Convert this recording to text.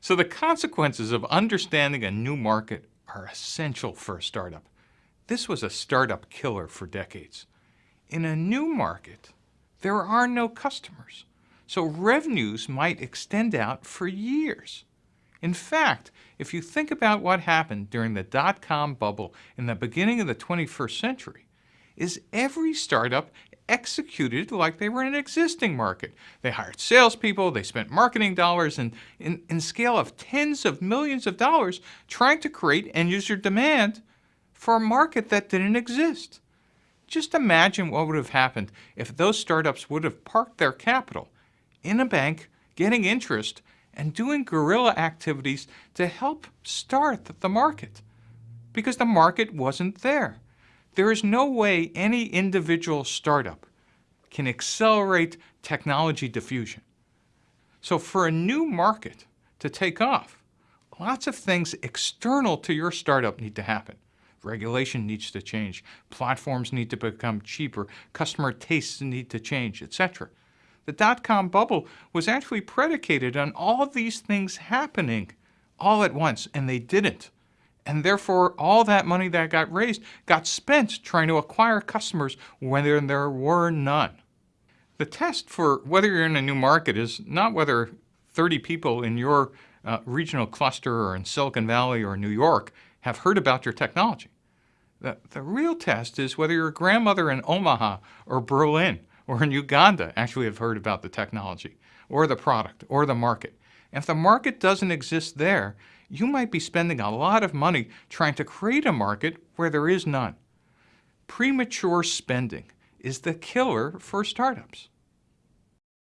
So the consequences of understanding a new market are essential for a startup. This was a startup killer for decades. In a new market, there are no customers, so revenues might extend out for years. In fact, if you think about what happened during the dot-com bubble in the beginning of the 21st century, is every startup executed like they were in an existing market. They hired salespeople, they spent marketing dollars and in, in scale of tens of millions of dollars trying to create end-user demand for a market that didn't exist. Just imagine what would have happened if those startups would have parked their capital in a bank, getting interest, and doing guerrilla activities to help start the market because the market wasn't there. There is no way any individual startup can accelerate technology diffusion. So for a new market to take off, lots of things external to your startup need to happen. Regulation needs to change, platforms need to become cheaper, customer tastes need to change, etc. The dot-com bubble was actually predicated on all these things happening all at once, and they didn't. And therefore, all that money that got raised got spent trying to acquire customers when there were none. The test for whether you're in a new market is not whether 30 people in your uh, regional cluster or in Silicon Valley or New York have heard about your technology. The, the real test is whether your grandmother in Omaha or Berlin or in Uganda actually have heard about the technology or the product or the market. And if the market doesn't exist there, you might be spending a lot of money trying to create a market where there is none. Premature spending is the killer for startups.